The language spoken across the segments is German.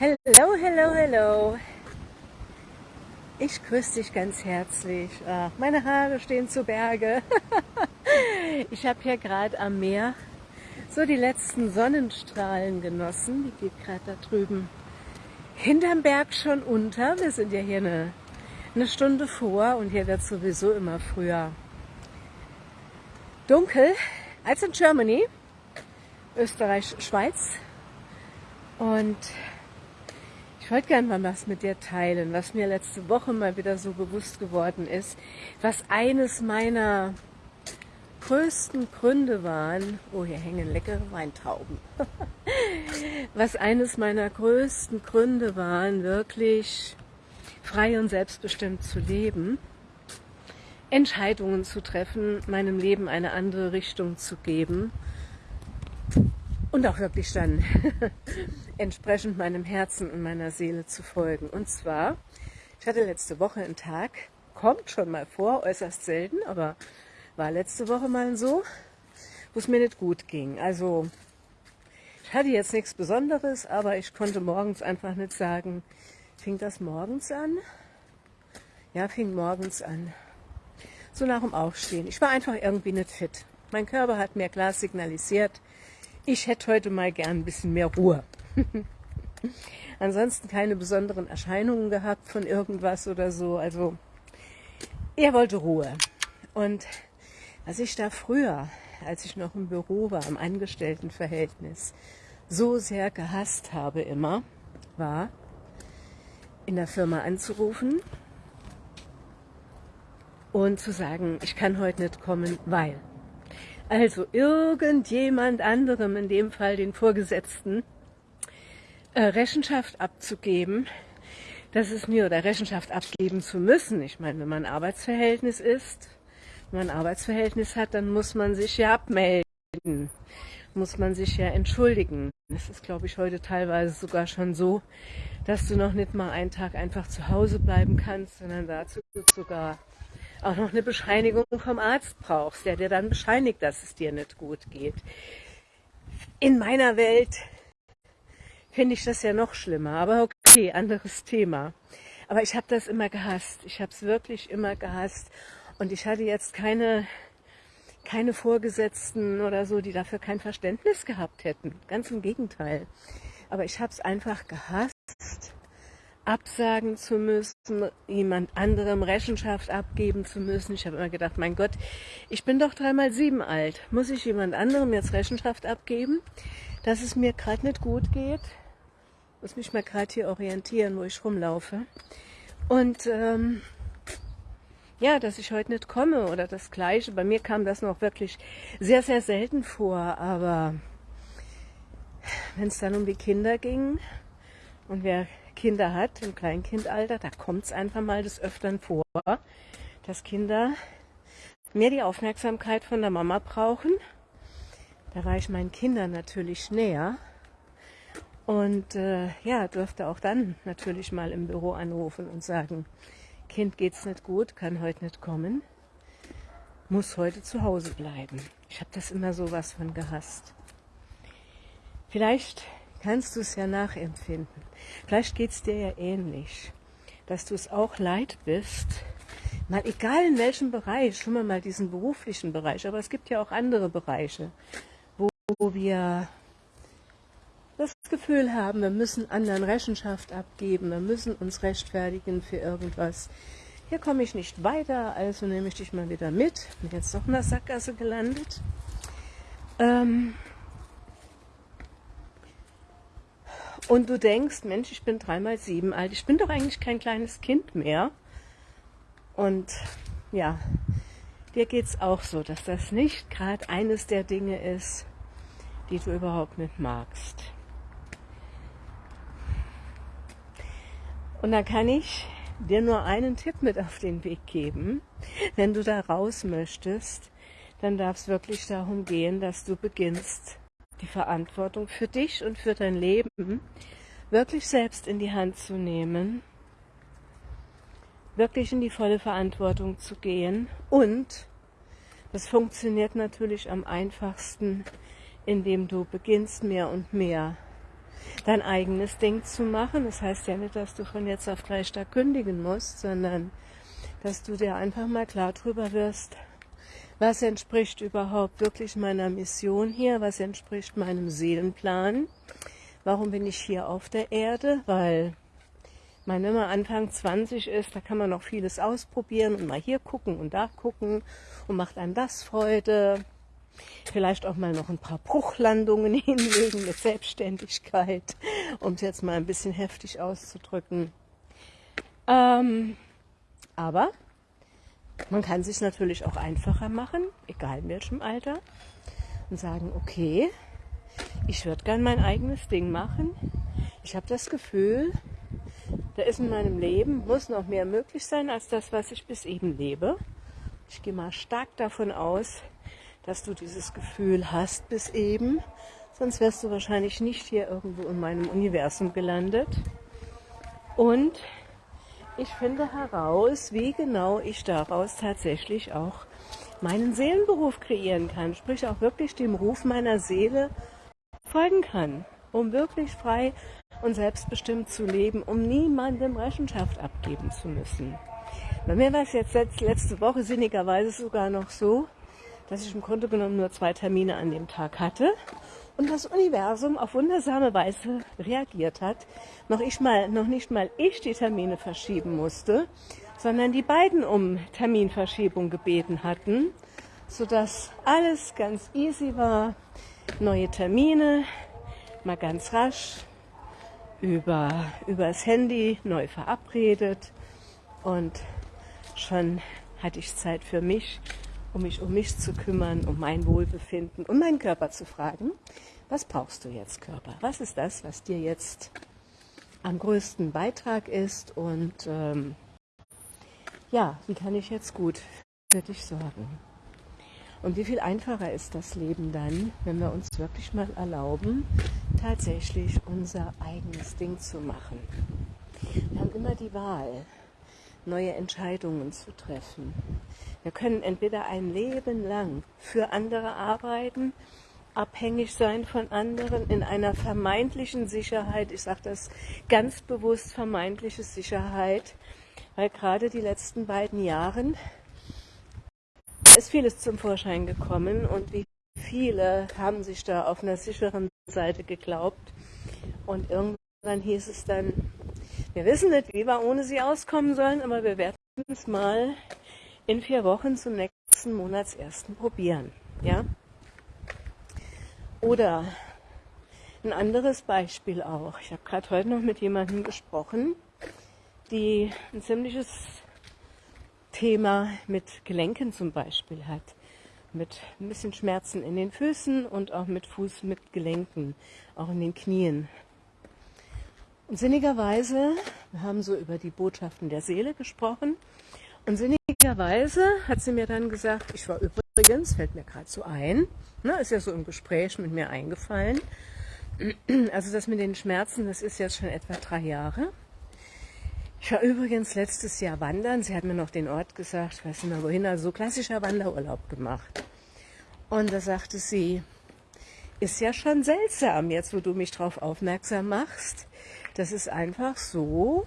Hello, hello, hello. Ich grüße dich ganz herzlich. Ach, meine Haare stehen zu Berge. ich habe hier gerade am Meer so die letzten Sonnenstrahlen genossen. Die geht gerade da drüben hinterm Berg schon unter. Wir sind ja hier eine, eine Stunde vor und hier wird sowieso immer früher dunkel als in Germany, Österreich, Schweiz. Und ich wollte gerne mal was mit dir teilen, was mir letzte Woche mal wieder so bewusst geworden ist, was eines meiner größten Gründe waren, oh hier hängen leckere Weintrauben, was eines meiner größten Gründe waren, wirklich frei und selbstbestimmt zu leben, Entscheidungen zu treffen, meinem Leben eine andere Richtung zu geben und auch wirklich dann entsprechend meinem Herzen und meiner Seele zu folgen. Und zwar, ich hatte letzte Woche einen Tag, kommt schon mal vor, äußerst selten, aber war letzte Woche mal so, wo es mir nicht gut ging. Also ich hatte jetzt nichts Besonderes, aber ich konnte morgens einfach nicht sagen, fing das morgens an? Ja, fing morgens an. So nach dem Aufstehen. Ich war einfach irgendwie nicht fit. Mein Körper hat mir klar signalisiert, ich hätte heute mal gern ein bisschen mehr Ruhe. Ansonsten keine besonderen Erscheinungen gehabt von irgendwas oder so. Also er wollte Ruhe. Und was ich da früher, als ich noch im Büro war, im Angestelltenverhältnis, so sehr gehasst habe immer, war, in der Firma anzurufen und zu sagen, ich kann heute nicht kommen, weil. Also irgendjemand anderem, in dem Fall den Vorgesetzten, äh, Rechenschaft abzugeben, dass es mir oder Rechenschaft abgeben zu müssen. Ich meine, wenn man Arbeitsverhältnis ist, wenn man Arbeitsverhältnis hat, dann muss man sich ja abmelden, muss man sich ja entschuldigen. Es ist, glaube ich, heute teilweise sogar schon so, dass du noch nicht mal einen Tag einfach zu Hause bleiben kannst, sondern dazu sogar auch noch eine Bescheinigung vom Arzt brauchst, der dir dann bescheinigt, dass es dir nicht gut geht. In meiner Welt finde ich das ja noch schlimmer. Aber okay, anderes Thema. Aber ich habe das immer gehasst. Ich habe es wirklich immer gehasst. Und ich hatte jetzt keine, keine Vorgesetzten oder so, die dafür kein Verständnis gehabt hätten. Ganz im Gegenteil. Aber ich habe es einfach gehasst, absagen zu müssen, jemand anderem Rechenschaft abgeben zu müssen. Ich habe immer gedacht, mein Gott, ich bin doch dreimal sieben alt. Muss ich jemand anderem jetzt Rechenschaft abgeben, dass es mir gerade nicht gut geht? muss mich mal gerade hier orientieren, wo ich rumlaufe. Und ähm, ja, dass ich heute nicht komme oder das Gleiche. Bei mir kam das noch wirklich sehr, sehr selten vor. Aber wenn es dann um die Kinder ging und wer Kinder hat im Kleinkindalter, da kommt es einfach mal des Öfteren vor, dass Kinder mehr die Aufmerksamkeit von der Mama brauchen. Da war ich meinen Kindern natürlich näher und äh, ja, durfte auch dann natürlich mal im Büro anrufen und sagen, Kind geht's nicht gut, kann heute nicht kommen, muss heute zu Hause bleiben. Ich habe das immer so was von gehasst. Vielleicht kannst du es ja nachempfinden. Vielleicht geht's dir ja ähnlich, dass du es auch leid bist, mal egal in welchem Bereich, schon mal diesen beruflichen Bereich, aber es gibt ja auch andere Bereiche, wo, wo wir das Gefühl haben, wir müssen anderen Rechenschaft abgeben, wir müssen uns rechtfertigen für irgendwas. Hier komme ich nicht weiter, also nehme ich dich mal wieder mit. Bin jetzt doch in der Sackgasse gelandet. Ähm und du denkst, Mensch, ich bin dreimal sieben alt, ich bin doch eigentlich kein kleines Kind mehr. Und ja, dir geht es auch so, dass das nicht gerade eines der Dinge ist, die du überhaupt nicht magst. Und da kann ich dir nur einen Tipp mit auf den Weg geben. Wenn du da raus möchtest, dann darf es wirklich darum gehen, dass du beginnst, die Verantwortung für dich und für dein Leben wirklich selbst in die Hand zu nehmen, wirklich in die volle Verantwortung zu gehen und das funktioniert natürlich am einfachsten, indem du beginnst mehr und mehr dein eigenes Ding zu machen. Das heißt ja nicht, dass du von jetzt auf gleich da kündigen musst, sondern dass du dir einfach mal klar drüber wirst, was entspricht überhaupt wirklich meiner Mission hier, was entspricht meinem Seelenplan, warum bin ich hier auf der Erde, weil man, man Anfang 20 ist, da kann man noch vieles ausprobieren und mal hier gucken und da gucken und macht einem das Freude. Vielleicht auch mal noch ein paar Bruchlandungen hinlegen mit Selbstständigkeit, um es jetzt mal ein bisschen heftig auszudrücken. Ähm, aber man kann sich natürlich auch einfacher machen, egal in welchem Alter, und sagen, okay, ich würde gern mein eigenes Ding machen. Ich habe das Gefühl, da ist in meinem Leben, muss noch mehr möglich sein als das, was ich bis eben lebe. Ich gehe mal stark davon aus, dass du dieses Gefühl hast bis eben, sonst wärst du wahrscheinlich nicht hier irgendwo in meinem Universum gelandet. Und ich finde heraus, wie genau ich daraus tatsächlich auch meinen Seelenberuf kreieren kann, sprich auch wirklich dem Ruf meiner Seele folgen kann, um wirklich frei und selbstbestimmt zu leben, um niemandem Rechenschaft abgeben zu müssen. Bei mir war es jetzt letzte Woche sinnigerweise sogar noch so, dass ich im Grunde genommen nur zwei Termine an dem Tag hatte und das Universum auf wundersame Weise reagiert hat. Noch, ich mal, noch nicht mal ich die Termine verschieben musste, sondern die beiden um Terminverschiebung gebeten hatten, sodass alles ganz easy war. Neue Termine, mal ganz rasch über übers Handy neu verabredet und schon hatte ich Zeit für mich, um mich um mich zu kümmern, um mein Wohlbefinden und meinen Körper zu fragen, was brauchst du jetzt, Körper? Was ist das, was dir jetzt am größten Beitrag ist und ähm, ja, wie kann ich jetzt gut für dich sorgen? Und wie viel einfacher ist das Leben dann, wenn wir uns wirklich mal erlauben, tatsächlich unser eigenes Ding zu machen. Wir haben immer die Wahl, neue Entscheidungen zu treffen. Wir können entweder ein Leben lang für andere arbeiten, abhängig sein von anderen in einer vermeintlichen Sicherheit. Ich sage das ganz bewusst vermeintliche Sicherheit, weil gerade die letzten beiden Jahren ist vieles zum Vorschein gekommen und wie viele haben sich da auf einer sicheren Seite geglaubt. Und irgendwann hieß es dann, wir wissen nicht, wie wir ohne sie auskommen sollen, aber wir werden es mal in vier Wochen zum nächsten Monatsersten probieren. Ja? Oder ein anderes Beispiel auch. Ich habe gerade heute noch mit jemandem gesprochen, die ein ziemliches Thema mit Gelenken zum Beispiel hat. Mit ein bisschen Schmerzen in den Füßen und auch mit Fuß mit Gelenken, auch in den Knien. Und sinnigerweise, wir haben so über die Botschaften der Seele gesprochen, und sinnigerweise hat sie mir dann gesagt, ich war übrigens, fällt mir gerade so ein, ne, ist ja so im Gespräch mit mir eingefallen, also das mit den Schmerzen, das ist jetzt schon etwa drei Jahre. Ich war übrigens letztes Jahr wandern. Sie hat mir noch den Ort gesagt, ich weiß nicht mehr wohin, also so klassischer Wanderurlaub gemacht. Und da sagte sie, ist ja schon seltsam, jetzt wo du mich darauf aufmerksam machst. Das ist einfach so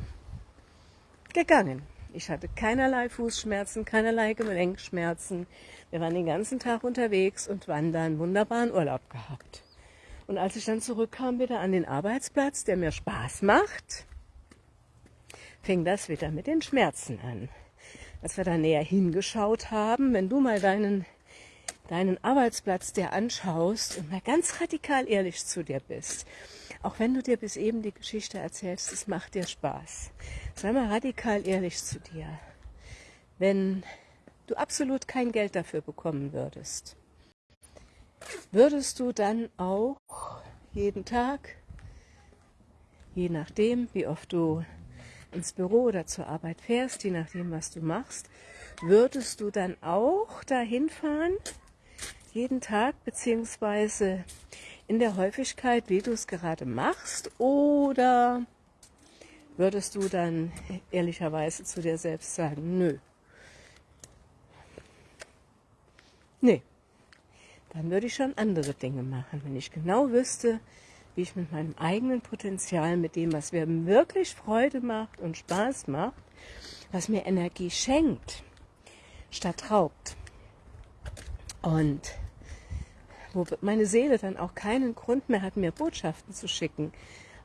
gegangen. Ich hatte keinerlei Fußschmerzen, keinerlei Gelenkschmerzen. Wir waren den ganzen Tag unterwegs und wandern, wunderbaren Urlaub gehabt. Und als ich dann zurückkam wieder an den Arbeitsplatz, der mir Spaß macht, fing das wieder mit den Schmerzen an. Als wir da näher hingeschaut haben, wenn du mal deinen, deinen Arbeitsplatz dir anschaust und mal ganz radikal ehrlich zu dir bist, auch wenn du dir bis eben die Geschichte erzählst, es macht dir Spaß. Sei mal radikal ehrlich zu dir. Wenn du absolut kein Geld dafür bekommen würdest, würdest du dann auch jeden Tag, je nachdem, wie oft du ins Büro oder zur Arbeit fährst, je nachdem, was du machst, würdest du dann auch dahin fahren, jeden Tag, beziehungsweise in der Häufigkeit, wie du es gerade machst, oder würdest du dann ehrlicherweise zu dir selbst sagen, nö. Nee, dann würde ich schon andere Dinge machen. Wenn ich genau wüsste, wie ich mit meinem eigenen Potenzial, mit dem, was mir wirklich Freude macht und Spaß macht, was mir Energie schenkt, statt raubt. Und wo meine Seele dann auch keinen Grund mehr hat, mir Botschaften zu schicken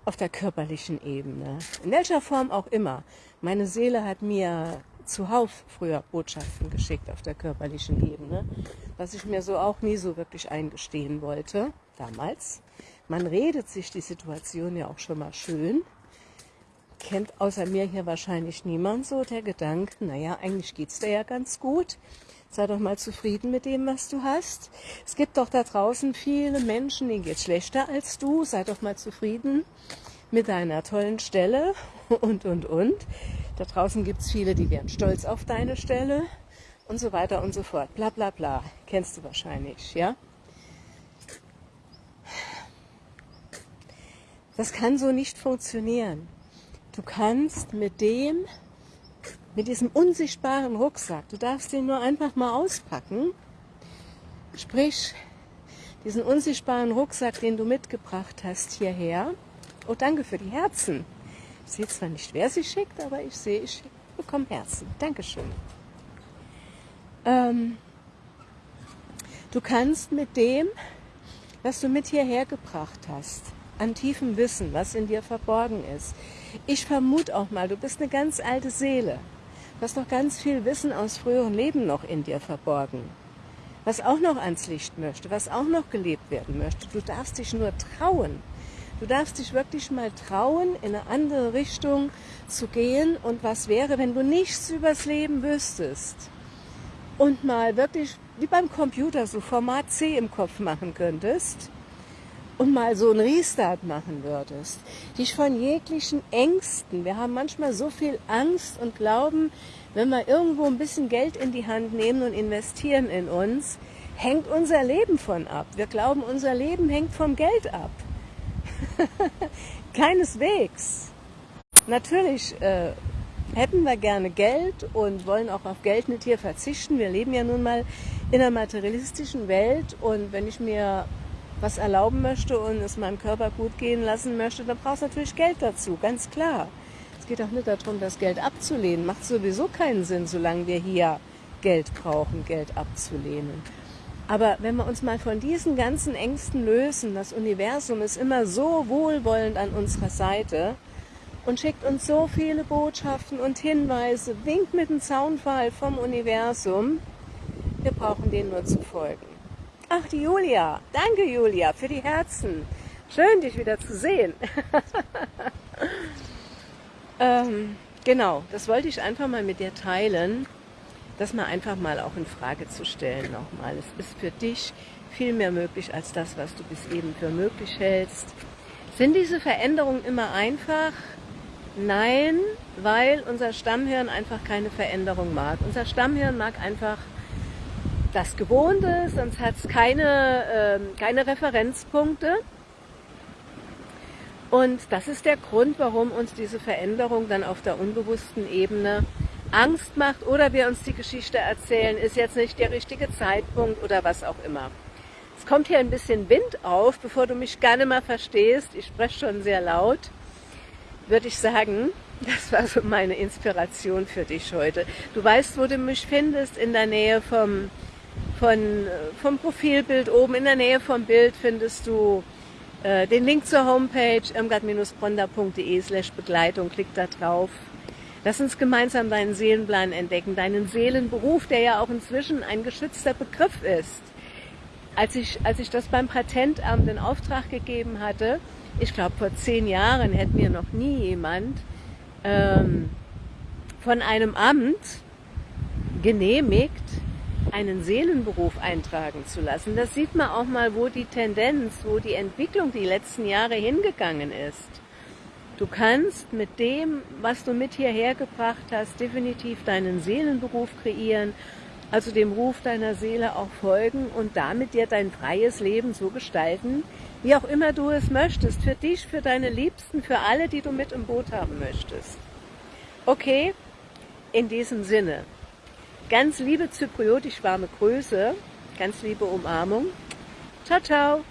auf der körperlichen Ebene. In welcher Form auch immer. Meine Seele hat mir zuhauf früher Botschaften geschickt auf der körperlichen Ebene, was ich mir so auch nie so wirklich eingestehen wollte damals. Man redet sich die Situation ja auch schon mal schön. Kennt außer mir hier wahrscheinlich niemand so der Gedanke, naja, eigentlich geht's dir ja ganz gut. Sei doch mal zufrieden mit dem, was du hast. Es gibt doch da draußen viele Menschen, denen geht's schlechter als du. Sei doch mal zufrieden mit deiner tollen Stelle und, und, und. Da draußen gibt's viele, die wären stolz auf deine Stelle und so weiter und so fort. Bla, bla, bla. Kennst du wahrscheinlich, ja? Das kann so nicht funktionieren. Du kannst mit dem, mit diesem unsichtbaren Rucksack, du darfst den nur einfach mal auspacken, sprich, diesen unsichtbaren Rucksack, den du mitgebracht hast hierher. Oh, danke für die Herzen. Ich sehe zwar nicht, wer sie schickt, aber ich sehe, ich bekomme Herzen. Dankeschön. Ähm, du kannst mit dem, was du mit hierher gebracht hast, an tiefem Wissen, was in dir verborgen ist. Ich vermute auch mal, du bist eine ganz alte Seele. Du hast noch ganz viel Wissen aus früheren Leben noch in dir verborgen. Was auch noch ans Licht möchte, was auch noch gelebt werden möchte. Du darfst dich nur trauen. Du darfst dich wirklich mal trauen, in eine andere Richtung zu gehen. Und was wäre, wenn du nichts übers Leben wüsstest? Und mal wirklich, wie beim Computer, so Format C im Kopf machen könntest und mal so einen Restart machen würdest, dich von jeglichen Ängsten, wir haben manchmal so viel Angst und glauben, wenn wir irgendwo ein bisschen Geld in die Hand nehmen und investieren in uns, hängt unser Leben von ab. Wir glauben, unser Leben hängt vom Geld ab. Keineswegs. Natürlich äh, hätten wir gerne Geld und wollen auch auf Geld nicht hier verzichten. Wir leben ja nun mal in einer materialistischen Welt und wenn ich mir was erlauben möchte und es meinem Körper gut gehen lassen möchte, dann brauchst du natürlich Geld dazu, ganz klar. Es geht auch nicht darum, das Geld abzulehnen. Macht sowieso keinen Sinn, solange wir hier Geld brauchen, Geld abzulehnen. Aber wenn wir uns mal von diesen ganzen Ängsten lösen, das Universum ist immer so wohlwollend an unserer Seite und schickt uns so viele Botschaften und Hinweise, winkt mit dem Zaunfall vom Universum. Wir brauchen denen nur zu folgen. Ach, die Julia. Danke, Julia, für die Herzen. Schön, dich wieder zu sehen. ähm, genau, das wollte ich einfach mal mit dir teilen, das mal einfach mal auch in Frage zu stellen nochmal. Es ist für dich viel mehr möglich als das, was du bis eben für möglich hältst. Sind diese Veränderungen immer einfach? Nein, weil unser Stammhirn einfach keine Veränderung mag. Unser Stammhirn mag einfach das Gewohnte, sonst hat es keine, äh, keine Referenzpunkte. Und das ist der Grund, warum uns diese Veränderung dann auf der unbewussten Ebene Angst macht oder wir uns die Geschichte erzählen, ist jetzt nicht der richtige Zeitpunkt oder was auch immer. Es kommt hier ein bisschen Wind auf, bevor du mich gerne mal verstehst. Ich spreche schon sehr laut. Würde ich sagen, das war so meine Inspiration für dich heute. Du weißt, wo du mich findest, in der Nähe vom von, vom Profilbild oben in der Nähe vom Bild findest du äh, den Link zur Homepage irmgard-bronda.de slash Begleitung. Klick da drauf. Lass uns gemeinsam deinen Seelenplan entdecken, deinen Seelenberuf, der ja auch inzwischen ein geschützter Begriff ist. Als ich, als ich das beim Patentamt in Auftrag gegeben hatte, ich glaube vor zehn Jahren hätte mir noch nie jemand ähm, von einem Amt genehmigt, einen Seelenberuf eintragen zu lassen. Das sieht man auch mal, wo die Tendenz, wo die Entwicklung die letzten Jahre hingegangen ist. Du kannst mit dem, was du mit hierher gebracht hast, definitiv deinen Seelenberuf kreieren, also dem Ruf deiner Seele auch folgen und damit dir dein freies Leben so gestalten, wie auch immer du es möchtest, für dich, für deine Liebsten, für alle, die du mit im Boot haben möchtest. Okay, in diesem Sinne, Ganz liebe zypriotisch warme Grüße, ganz liebe Umarmung. Ciao, ciao.